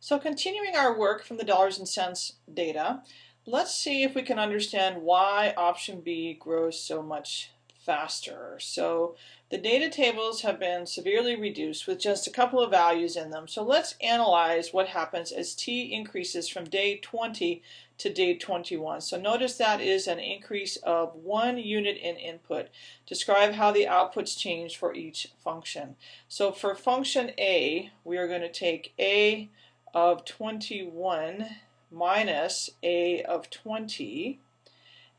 So continuing our work from the dollars and cents data, let's see if we can understand why option B grows so much faster. So the data tables have been severely reduced with just a couple of values in them. So let's analyze what happens as t increases from day 20 to day 21. So notice that is an increase of one unit in input. Describe how the outputs change for each function. So for function A, we are going to take A of 21 minus a of 20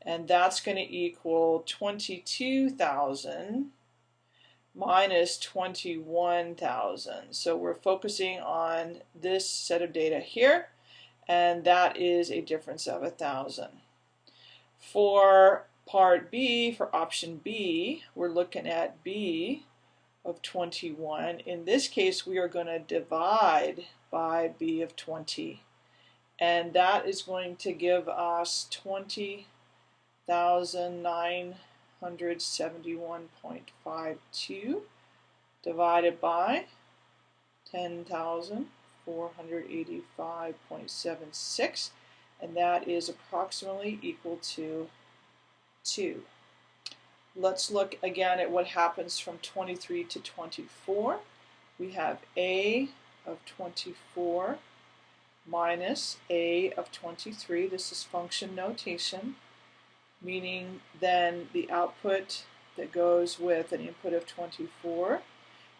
and that's going to equal 22,000 minus 21,000 so we're focusing on this set of data here and that is a difference of a thousand. For part B for option B we're looking at B of 21 in this case we are going to divide by b of 20 and that is going to give us 20,971.52 divided by 10,485.76 and that is approximately equal to 2. Let's look again at what happens from 23 to 24. We have A of 24 minus a of 23. This is function notation, meaning then the output that goes with an input of 24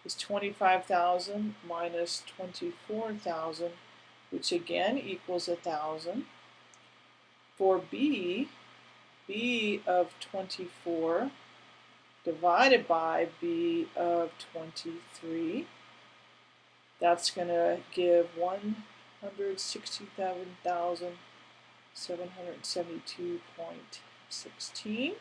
is 25,000 minus 24,000, which again equals 1,000. For B, B of 24 divided by B of 23 that's going to give 167,772.16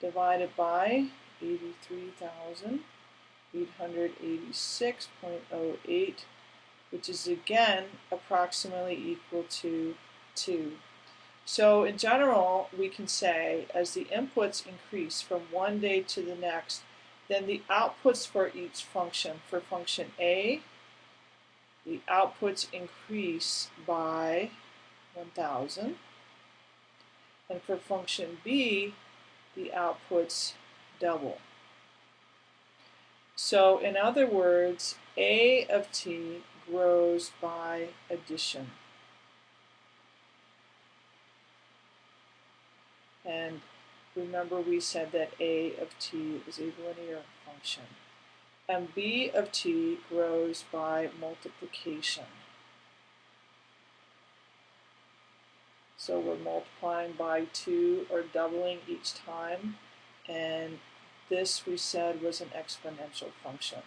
divided by 83,886.08 which is again approximately equal to 2. So in general, we can say as the inputs increase from one day to the next, then the outputs for each function, for function A, the outputs increase by 1000 and for function B the outputs double. So in other words A of t grows by addition. And remember we said that A of t is a linear function and b of t grows by multiplication. So we're multiplying by 2 or doubling each time and this we said was an exponential function.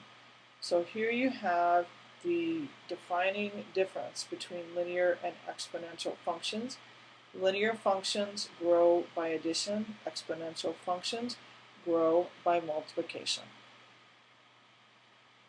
So here you have the defining difference between linear and exponential functions. Linear functions grow by addition, exponential functions grow by multiplication.